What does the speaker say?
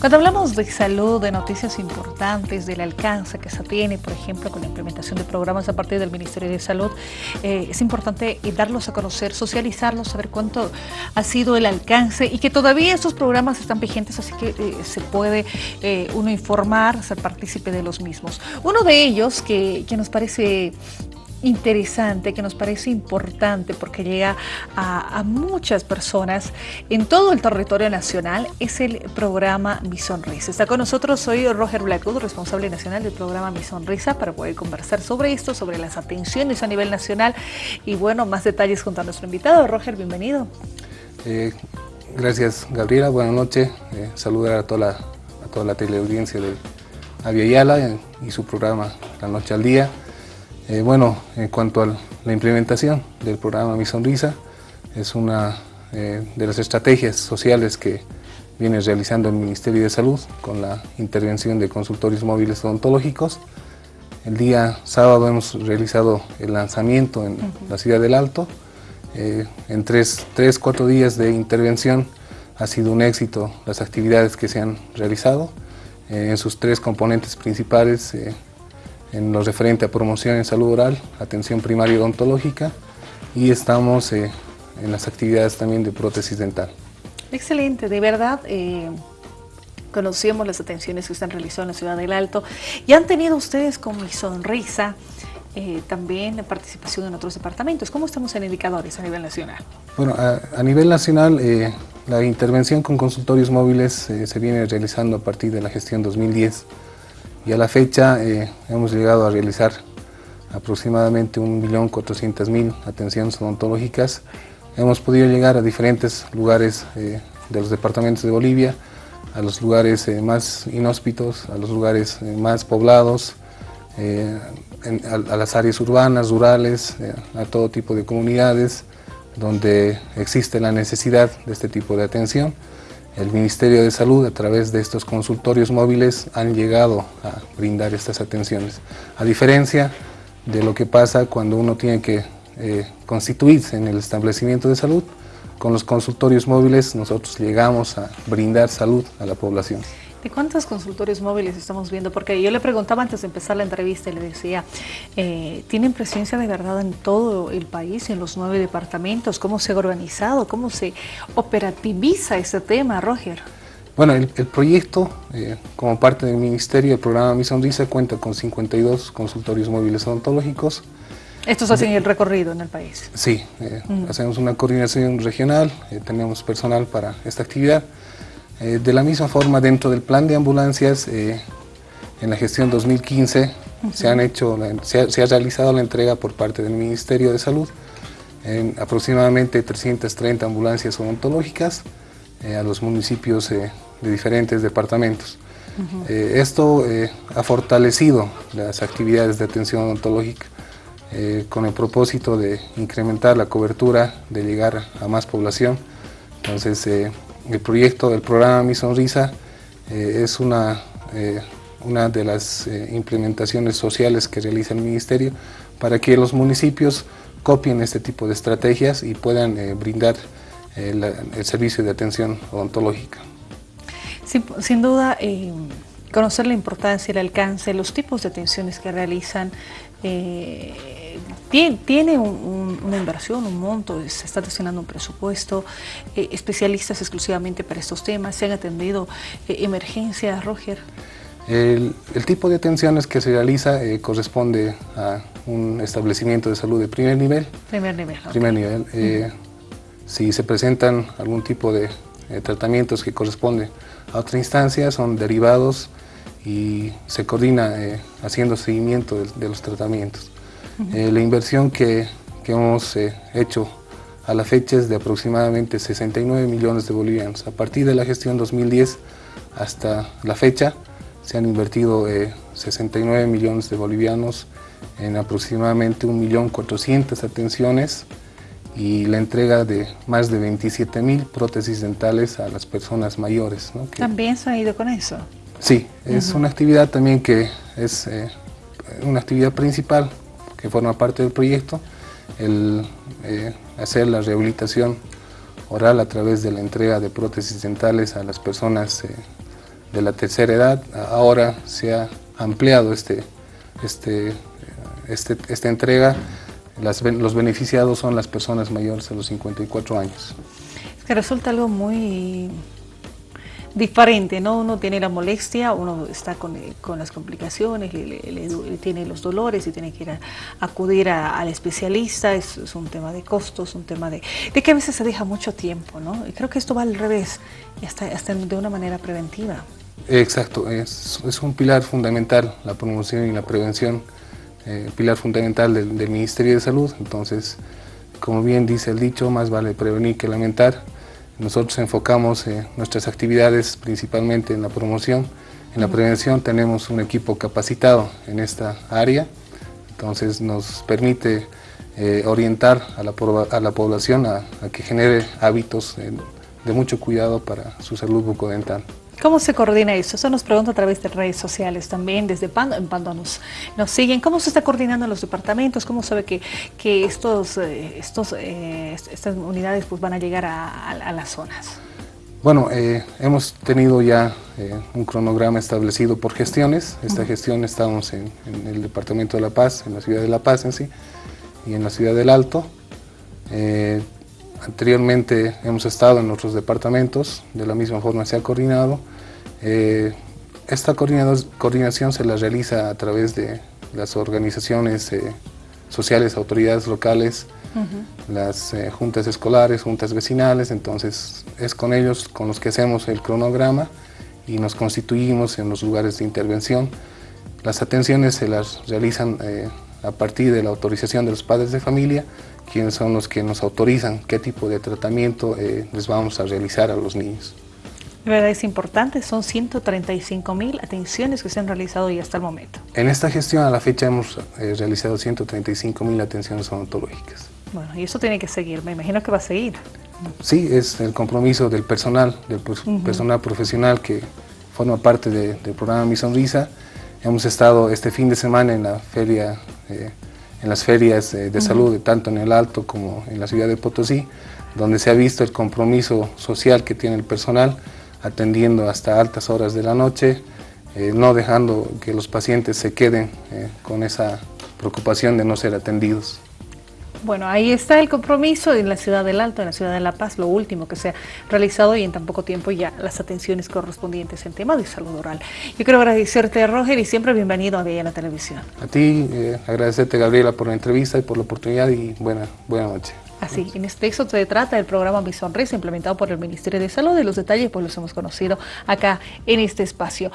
Cuando hablamos de salud, de noticias importantes, del alcance que se tiene, por ejemplo, con la implementación de programas a partir del Ministerio de Salud, eh, es importante eh, darlos a conocer, socializarlos, saber cuánto ha sido el alcance y que todavía estos programas están vigentes, así que eh, se puede uno informar, ser partícipe de los mismos. Uno de ellos que, que nos parece interesante, que nos parece importante porque llega a, muchas personas en todo el territorio nacional, es el programa Mi Sonrisa. Está con nosotros hoy Roger Blackwood, responsable nacional del programa Mi Sonrisa, para poder conversar sobre esto, sobre las atenciones a nivel nacional y bueno, más detalles junto a nuestro invitado. Roger, bienvenido. Eh, gracias Gabriela, buenas noches. Eh, saludar a toda la, a toda la teleaudiencia de Avia Yala y su programa La Noche al Día. Eh, bueno, en cuanto a la implementación del programa Mi Sonrisa, es una eh, de las estrategias sociales que viene realizando el Ministerio de Salud con la intervención de consultorios móviles odontológicos. El día sábado hemos realizado el lanzamiento en la ciudad del Alto. Eh, en tres, tres, cuatro días de intervención ha sido un éxito las actividades que se han realizado. en sus tres componentes principales en lo referente a promoción en salud oral, atención primaria odontológica y estamos eh, en las actividades también de prótesis dental. Excelente, de verdad. Eh, conocemos las atenciones que están realizando en la Ciudad del Alto y han tenido ustedes con mi sonrisa eh, también la participación en otros departamentos. ¿Cómo estamos en indicadores a nivel nacional? Bueno, a, nivel nacional la intervención con consultorios móviles se viene realizando a partir de la gestión 2010 y a la fecha eh, hemos llegado a realizar aproximadamente 1.400.000 atenciones odontológicas. Hemos podido llegar a diferentes lugares eh, de los departamentos de Bolivia, a los lugares eh, más inhóspitos, a los lugares más poblados, a, las áreas urbanas, rurales, a todo tipo de comunidades donde existe la necesidad de este tipo de atención. El Ministerio de Salud, a través de estos consultorios móviles, han llegado a brindar estas atenciones. A diferencia de lo que pasa cuando uno tiene que eh, constituirse en el establecimiento de salud, con los consultorios móviles nosotros llegamos a brindar salud a la población. ¿De cuántos consultorios móviles estamos viendo? Porque yo le preguntaba antes de empezar la entrevista y le decía, eh, ¿tienen presencia de verdad en todo el país, en los nueve departamentos? ¿Cómo se ha organizado? ¿Cómo se operativiza este tema, Roger? Bueno, el, proyecto, eh, como parte del Ministerio, el programa Mi Sonrisa, cuenta con 52 consultorios móviles odontológicos. ¿Estos hacen el recorrido en el país? Sí, eh, hacemos una coordinación regional, tenemos personal para esta actividad. Eh, de la misma forma, dentro del plan de ambulancias, eh, en la gestión 2015 se, han hecho, se ha, realizado la entrega por parte del Ministerio de Salud en aproximadamente 330 ambulancias odontológicas eh, a los municipios de diferentes departamentos. esto ha fortalecido las actividades de atención odontológica con el propósito de incrementar la cobertura, de llegar a más población. Entonces, el proyecto del programa Mi Sonrisa eh, es una, eh, una de las eh, implementaciones sociales que realiza el Ministerio para que los municipios copien este tipo de estrategias y puedan brindar el servicio de atención odontológica. sin duda, conocer la importancia, el alcance, los tipos de atenciones que realizan tiene, una inversión, un monto, se está destinando un presupuesto, eh, especialistas exclusivamente para estos temas, se han atendido eh, emergencias, Roger. El, tipo de atenciones que se realiza eh, corresponde a un establecimiento de salud de primer nivel. Primer nivel. Primer nivel. Si se presentan algún tipo de tratamientos que corresponde a otra instancia, son derivados y se coordina haciendo seguimiento de los tratamientos. Eh, la inversión que, hemos eh, hecho a la fecha es de aproximadamente 69 millones de bolivianos. A partir de la gestión 2010 hasta la fecha se han invertido 69 eh, millones de bolivianos en aproximadamente 1.400.000 atenciones y la entrega de más de 27.000 prótesis dentales a las personas mayores. ¿También se ha ido con eso? Sí, es una actividad también que es una actividad principal que forma parte del proyecto, el eh, hacer la rehabilitación oral a través de la entrega de prótesis dentales a las personas eh, de la tercera edad. Ahora se ha ampliado este, este, este esta entrega. los beneficiados son las personas mayores de los 54 años. Es que resulta algo muy diferente, ¿no? Uno tiene la molestia, uno está con, las complicaciones, tiene los dolores y tiene que ir a, acudir al especialista, es, un tema de costos, un tema de, de que a veces se deja mucho tiempo, ¿no? Y creo que esto va al revés, hasta, hasta de una manera preventiva. Exacto, es, es, un pilar fundamental, la promoción y la prevención, eh, pilar fundamental del, del Ministerio de Salud, entonces, como bien dice el dicho, más vale prevenir que lamentar, nosotros enfocamos eh, nuestras actividades principalmente en la promoción. En la prevención tenemos un equipo capacitado en esta área, entonces nos permite eh, orientar a la, población a, que genere hábitos eh, de mucho cuidado para su salud bucodental. ¿Cómo se coordina eso? Eso nos pregunta a través de redes sociales también, desde Pando, en Pando nos, siguen. ¿Cómo se está coordinando en los departamentos? ¿Cómo sabe que, que estos, eh, estos, eh, estas unidades pues, van a llegar a, las zonas? Bueno, eh, hemos tenido ya un cronograma establecido por gestiones. Esta gestión estamos en, el Departamento de La Paz, en la ciudad de La Paz en sí, y en la ciudad del Alto. Anteriormente hemos estado en otros departamentos, de la misma forma se ha coordinado. Eh, esta coordinación se la realiza a través de las organizaciones eh, sociales, autoridades locales, las eh, juntas escolares, juntas vecinales, entonces es con ellos con los que hacemos el cronograma y nos constituimos en los lugares de intervención. Las atenciones se las realizan a partir de la autorización de los padres de familia quienes son los que nos autorizan qué tipo de tratamiento eh, les vamos a realizar a los niños. De verdad es importante, son 135 mil atenciones que se han realizado ya hasta el momento. En esta gestión a la fecha hemos eh, realizado 135 mil atenciones odontológicas. Bueno, y eso tiene que seguir, me imagino que va a seguir. Sí, es el compromiso del personal, del personal profesional que forma parte del programa Mi Sonrisa. Hemos estado este fin de semana en la feria eh, en las ferias eh, de salud, tanto en el Alto como en la ciudad de Potosí, donde se ha visto el compromiso social que tiene el personal, atendiendo hasta altas horas de la noche, eh, no dejando que los pacientes se queden con esa preocupación de no ser atendidos. Bueno, ahí está el compromiso en la ciudad del Alto, en la ciudad de La Paz, lo último que se ha realizado y en tan poco tiempo ya las atenciones correspondientes en tema de salud oral. Yo quiero agradecerte, Roger, y siempre bienvenido a Vía la Televisión. A ti, eh, agradecerte, Gabriela, por la entrevista y por la oportunidad y buena, buena noche. Así, en este texto se trata del programa Mi Sonrisa implementado por el Ministerio de Salud y los detalles pues los hemos conocido acá en este espacio.